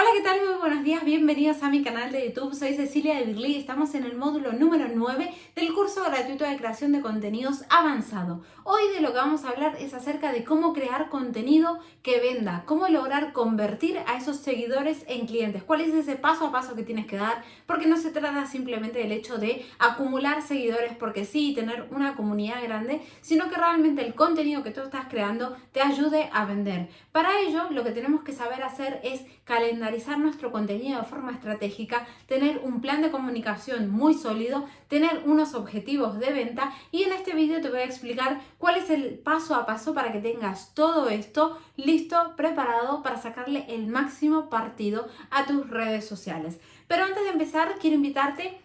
Hola, ¿qué tal? Muy buenos días, bienvenidos a mi canal de YouTube. Soy Cecilia de Birli y estamos en el módulo número 9 del curso gratuito de creación de contenidos avanzado. Hoy de lo que vamos a hablar es acerca de cómo crear contenido que venda, cómo lograr convertir a esos seguidores en clientes, cuál es ese paso a paso que tienes que dar, porque no se trata simplemente del hecho de acumular seguidores porque sí y tener una comunidad grande, sino que realmente el contenido que tú estás creando te ayude a vender. Para ello, lo que tenemos que saber hacer es calendarizar nuestro contenido de forma estratégica, tener un plan de comunicación muy sólido, tener unos objetivos de venta y en este vídeo te voy a explicar cuál es el paso a paso para que tengas todo esto listo, preparado para sacarle el máximo partido a tus redes sociales. Pero antes de empezar, quiero invitarte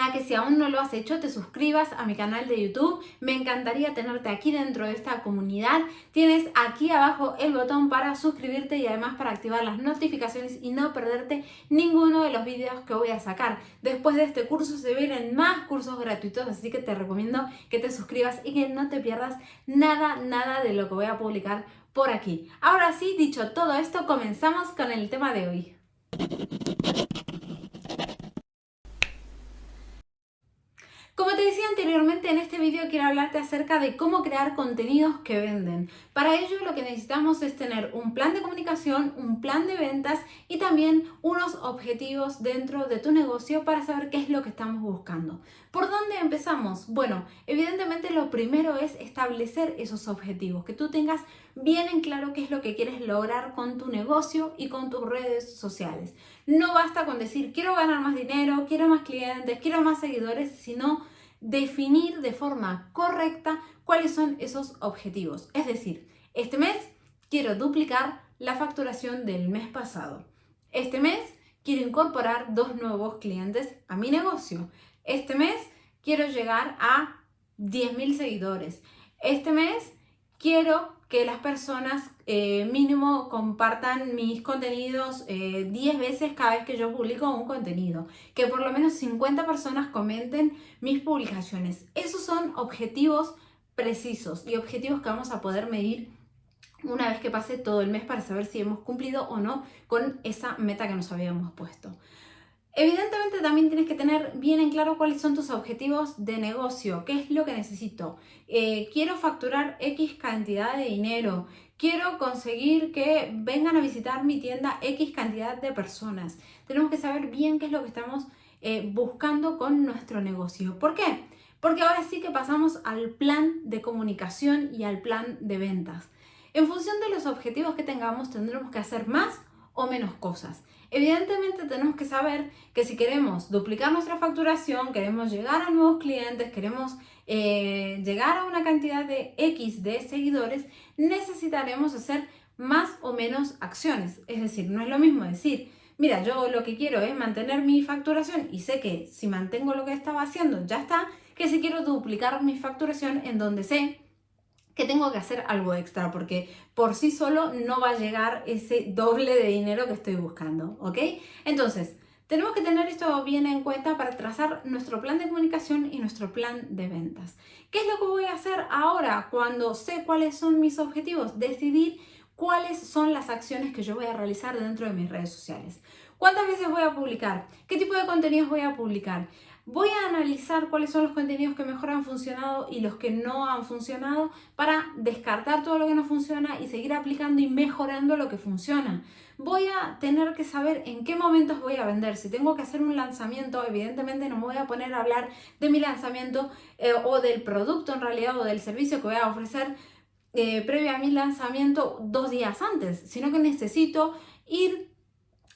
a que si aún no lo has hecho te suscribas a mi canal de YouTube. Me encantaría tenerte aquí dentro de esta comunidad. Tienes aquí abajo el botón para suscribirte y además para activar las notificaciones y no perderte ninguno de los vídeos que voy a sacar. Después de este curso se vienen más cursos gratuitos, así que te recomiendo que te suscribas y que no te pierdas nada, nada de lo que voy a publicar por aquí. Ahora sí, dicho todo esto, comenzamos con el tema de hoy. Como te decía anteriormente, en este vídeo quiero hablarte acerca de cómo crear contenidos que venden. Para ello lo que necesitamos es tener un plan de comunicación, un plan de ventas y también unos objetivos dentro de tu negocio para saber qué es lo que estamos buscando. ¿Por dónde empezamos? Bueno, evidentemente lo primero es establecer esos objetivos, que tú tengas bien en claro qué es lo que quieres lograr con tu negocio y con tus redes sociales. No basta con decir quiero ganar más dinero, quiero más clientes, quiero más seguidores, sino definir de forma correcta cuáles son esos objetivos. Es decir, este mes quiero duplicar la facturación del mes pasado. Este mes quiero incorporar dos nuevos clientes a mi negocio. Este mes quiero llegar a 10.000 seguidores. Este mes quiero que las personas eh, mínimo compartan mis contenidos 10 eh, veces cada vez que yo publico un contenido. Que por lo menos 50 personas comenten mis publicaciones. Esos son objetivos precisos y objetivos que vamos a poder medir una vez que pase todo el mes para saber si hemos cumplido o no con esa meta que nos habíamos puesto. Evidentemente también tienes que tener bien en claro cuáles son tus objetivos de negocio, qué es lo que necesito. Eh, quiero facturar X cantidad de dinero, quiero conseguir que vengan a visitar mi tienda X cantidad de personas. Tenemos que saber bien qué es lo que estamos eh, buscando con nuestro negocio. ¿Por qué? Porque ahora sí que pasamos al plan de comunicación y al plan de ventas. En función de los objetivos que tengamos tendremos que hacer más o menos cosas. Evidentemente tenemos que saber que si queremos duplicar nuestra facturación, queremos llegar a nuevos clientes, queremos eh, llegar a una cantidad de X de seguidores, necesitaremos hacer más o menos acciones. Es decir, no es lo mismo decir, mira, yo lo que quiero es mantener mi facturación y sé que si mantengo lo que estaba haciendo ya está, que si quiero duplicar mi facturación en donde sé que tengo que hacer algo extra porque por sí solo no va a llegar ese doble de dinero que estoy buscando, ¿ok? Entonces, tenemos que tener esto bien en cuenta para trazar nuestro plan de comunicación y nuestro plan de ventas. ¿Qué es lo que voy a hacer ahora cuando sé cuáles son mis objetivos? Decidir cuáles son las acciones que yo voy a realizar dentro de mis redes sociales. ¿Cuántas veces voy a publicar? ¿Qué tipo de contenidos voy a publicar? Voy a analizar cuáles son los contenidos que mejor han funcionado y los que no han funcionado para descartar todo lo que no funciona y seguir aplicando y mejorando lo que funciona. Voy a tener que saber en qué momentos voy a vender. Si tengo que hacer un lanzamiento, evidentemente no me voy a poner a hablar de mi lanzamiento eh, o del producto en realidad o del servicio que voy a ofrecer eh, previo a mi lanzamiento dos días antes, sino que necesito ir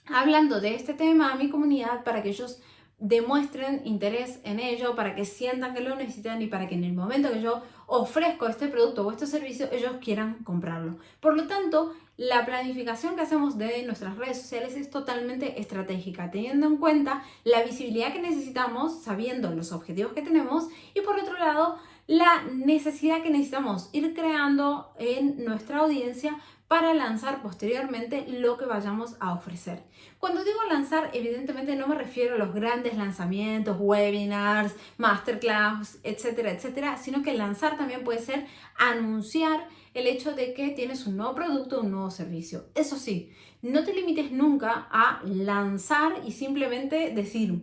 hablando de este tema a mi comunidad para que ellos demuestren interés en ello, para que sientan que lo necesitan y para que en el momento que yo ofrezco este producto o este servicio, ellos quieran comprarlo. Por lo tanto, la planificación que hacemos de nuestras redes sociales es totalmente estratégica, teniendo en cuenta la visibilidad que necesitamos, sabiendo los objetivos que tenemos y por otro lado, la necesidad que necesitamos ir creando en nuestra audiencia para lanzar posteriormente lo que vayamos a ofrecer. Cuando digo lanzar, evidentemente no me refiero a los grandes lanzamientos, webinars, masterclass, etcétera, etcétera, sino que lanzar también puede ser anunciar el hecho de que tienes un nuevo producto, un nuevo servicio. Eso sí, no te limites nunca a lanzar y simplemente decir,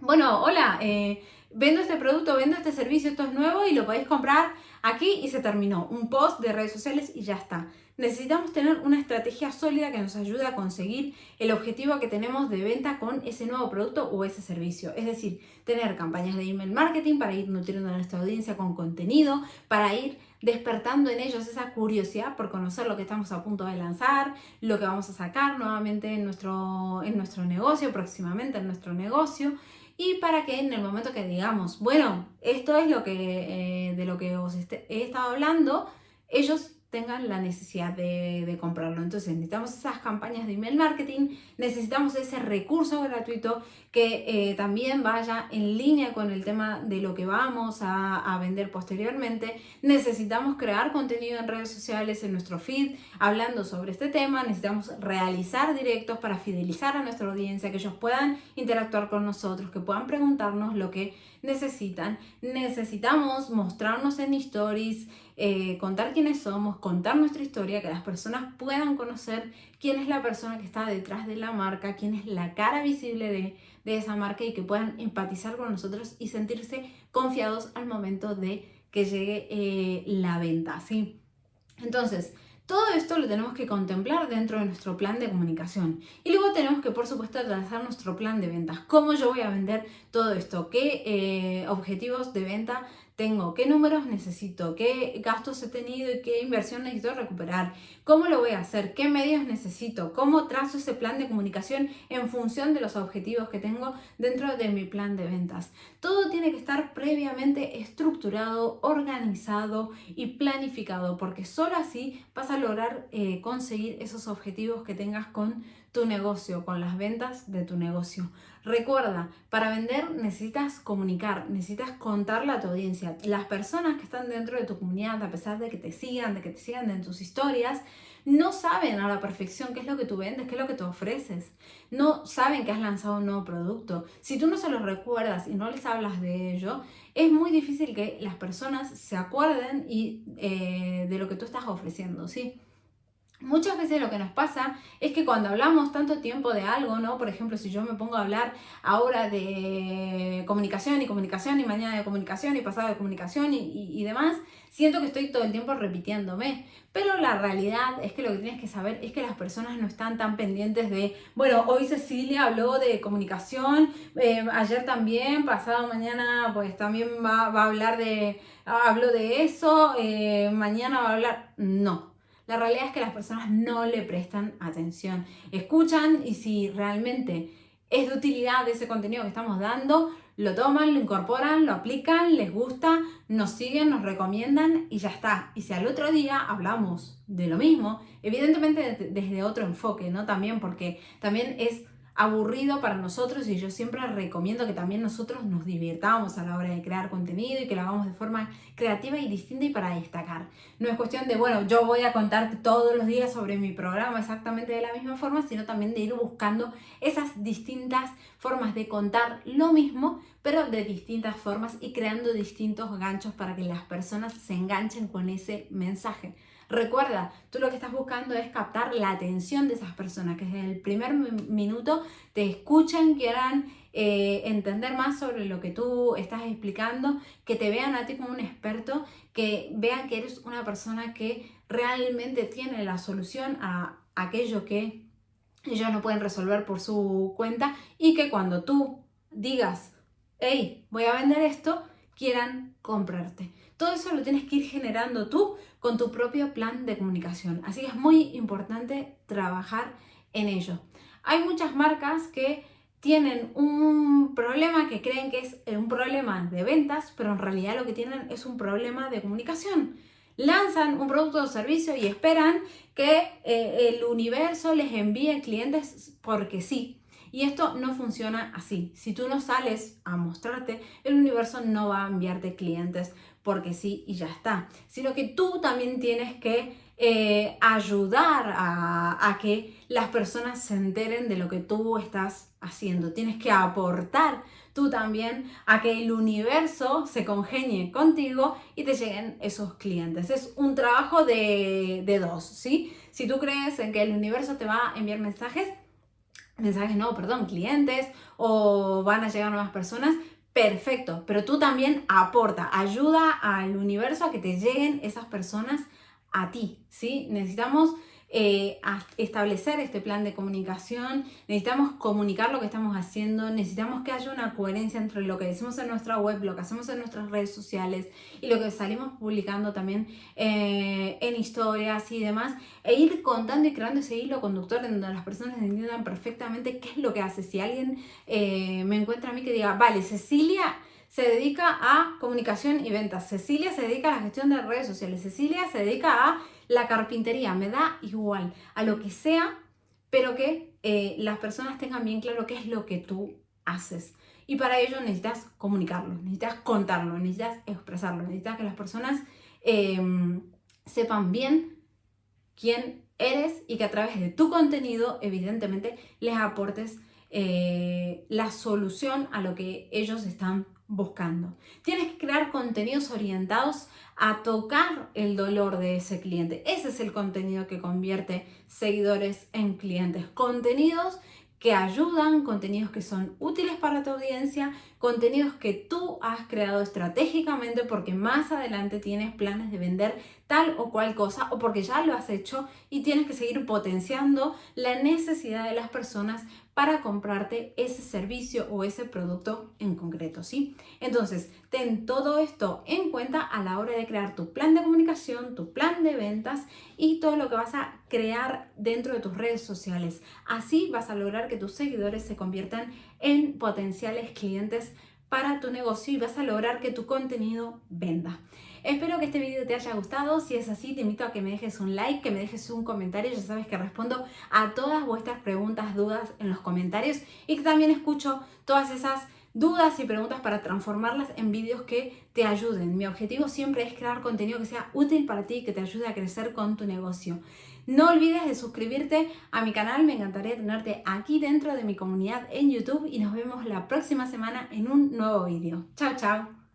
bueno, hola, eh, vendo este producto, vendo este servicio, esto es nuevo y lo podéis comprar aquí y se terminó. Un post de redes sociales y ya está. Necesitamos tener una estrategia sólida que nos ayude a conseguir el objetivo que tenemos de venta con ese nuevo producto o ese servicio. Es decir, tener campañas de email marketing para ir nutriendo a nuestra audiencia con contenido, para ir despertando en ellos esa curiosidad por conocer lo que estamos a punto de lanzar, lo que vamos a sacar nuevamente en nuestro, en nuestro negocio, próximamente en nuestro negocio y para que en el momento que digamos, bueno, esto es lo que, eh, de lo que os he estado hablando, ellos tengan la necesidad de, comprarlo. Entonces necesitamos esas campañas de email marketing, necesitamos ese recurso gratuito que eh, también vaya en línea con el tema de lo que vamos a, a, vender posteriormente. Necesitamos crear contenido en redes sociales, en nuestro feed, hablando sobre este tema. Necesitamos realizar directos para fidelizar a nuestra audiencia, que ellos puedan interactuar con nosotros, que puedan preguntarnos lo que necesitan. Necesitamos mostrarnos en stories, eh, contar quiénes somos, contar nuestra historia, que las personas puedan conocer quién es la persona que está detrás de la marca, quién es la cara visible de, esa marca y que puedan empatizar con nosotros y sentirse confiados al momento de que llegue eh, la venta, ¿sí? Entonces, todo esto lo tenemos que contemplar dentro de nuestro plan de comunicación. Y luego tenemos que, por supuesto, trazar nuestro plan de ventas. ¿Cómo yo voy a vender todo esto? ¿Qué eh, objetivos de venta tengo, qué números necesito, qué gastos he tenido y qué inversión necesito recuperar, cómo lo voy a hacer, qué medios necesito, cómo trazo ese plan de comunicación en función de los objetivos que tengo dentro de mi plan de ventas. Todo tiene que estar previamente estructurado, organizado y planificado, porque solo así vas a lograr eh, conseguir esos objetivos que tengas con tu negocio, con las ventas de tu negocio. Recuerda, para vender necesitas comunicar, necesitas contarle a tu audiencia. Las personas que están dentro de tu comunidad, a pesar de que te sigan, de que te sigan en tus historias, no saben a la perfección qué es lo que tú vendes, qué es lo que tú ofreces. No saben que has lanzado un nuevo producto. Si tú no se los recuerdas y no les hablas de ello, es muy difícil que las personas se acuerden y, eh, de lo que tú estás ofreciendo, ¿sí? Muchas veces lo que nos pasa es que cuando hablamos tanto tiempo de algo, ¿no? Por ejemplo, si yo me pongo a hablar ahora de comunicación y comunicación y mañana de comunicación y pasado de comunicación y, demás, siento que estoy todo el tiempo repitiéndome. Pero la realidad es que lo que tienes que saber es que las personas no están tan pendientes de, bueno, hoy Cecilia habló de comunicación, eh, ayer también, pasado mañana pues también va, a hablar de, hablo de eso, eh, mañana va a hablar, no la realidad es que las personas no le prestan atención. Escuchan y si realmente es de utilidad ese contenido que estamos dando, lo toman, lo incorporan, lo aplican, les gusta, nos siguen, nos recomiendan y ya está. Y si al otro día hablamos de lo mismo, evidentemente desde otro enfoque, ¿no? También porque también es aburrido para nosotros y yo siempre recomiendo que también nosotros nos divirtamos a la hora de crear contenido y que lo hagamos de forma creativa y distinta y para destacar. No es cuestión de, bueno, yo voy a contarte todos los días sobre mi programa exactamente de la misma forma, sino también de ir buscando esas distintas formas de contar lo mismo, pero de distintas formas y creando distintos ganchos para que las personas se enganchen con ese mensaje. Recuerda, tú lo que estás buscando es captar la atención de esas personas, que desde el primer minuto te escuchen, quieran eh, entender más sobre lo que tú estás explicando, que te vean a ti como un experto, que vean que eres una persona que realmente tiene la solución a aquello que ellos no pueden resolver por su cuenta y que cuando tú digas, hey, voy a vender esto, quieran comprarte. Todo eso lo tienes que ir generando tú con tu propio plan de comunicación. Así que es muy importante trabajar en ello. Hay muchas marcas que tienen un problema que creen que es un problema de ventas, pero en realidad lo que tienen es un problema de comunicación. Lanzan un producto o servicio y esperan que eh, el universo les envíe clientes porque sí, y esto no funciona así. Si tú no sales a mostrarte, el universo no va a enviarte clientes porque sí y ya está. Sino que tú también tienes que eh, ayudar a, que las personas se enteren de lo que tú estás haciendo. Tienes que aportar tú también a que el universo se congenie contigo y te lleguen esos clientes. Es un trabajo de, de dos, ¿sí? Si tú crees en que el universo te va a enviar mensajes, mensajes no, perdón, clientes o van a llegar nuevas personas, perfecto, pero tú también aporta, ayuda al universo a que te lleguen esas personas a ti, ¿sí? Necesitamos eh, establecer este plan de comunicación, necesitamos comunicar lo que estamos haciendo, necesitamos que haya una coherencia entre lo que decimos en nuestra web, lo que hacemos en nuestras redes sociales y lo que salimos publicando también eh, en historias y demás, e ir contando y creando ese hilo conductor en donde las personas entiendan perfectamente qué es lo que hace. Si alguien eh, me encuentra a mí que diga, vale, Cecilia se dedica a comunicación y ventas, Cecilia se dedica a la gestión de redes sociales, Cecilia se dedica a la carpintería, me da igual, a lo que sea, pero que eh, las personas tengan bien claro qué es lo que tú haces. Y para ello necesitas comunicarlo, necesitas contarlo, necesitas expresarlo, necesitas que las personas em, sepan bien quién eres y que a través de tu contenido, evidentemente, les aportes eh, la solución a lo que ellos están buscando. Tienes que crear contenidos orientados a tocar el dolor de ese cliente. Ese es el contenido que convierte seguidores en clientes. Contenidos que ayudan, contenidos que son útiles para tu audiencia, contenidos que tú has creado estratégicamente porque más adelante tienes planes de vender tal o cual cosa o porque ya lo has hecho y tienes que seguir potenciando la necesidad de las personas para comprarte ese servicio o ese producto en concreto, ¿sí? Entonces, ten todo esto en cuenta a la hora de crear tu plan de comunicación, tu plan de ventas y todo lo que vas a crear dentro de tus redes sociales. Así vas a lograr que tus seguidores se conviertan en potenciales clientes para tu negocio y vas a lograr que tu contenido venda. Espero que este video te haya gustado, si es así te invito a que me dejes un like, que me dejes un comentario, ya sabes que respondo a todas vuestras preguntas, dudas en los comentarios y que también escucho todas esas dudas y preguntas para transformarlas en vídeos que te ayuden. Mi objetivo siempre es crear contenido que sea útil para ti, que te ayude a crecer con tu negocio. No olvides de suscribirte a mi canal, me encantaría tenerte aquí dentro de mi comunidad en YouTube y nos vemos la próxima semana en un nuevo vídeo. Chao, chao.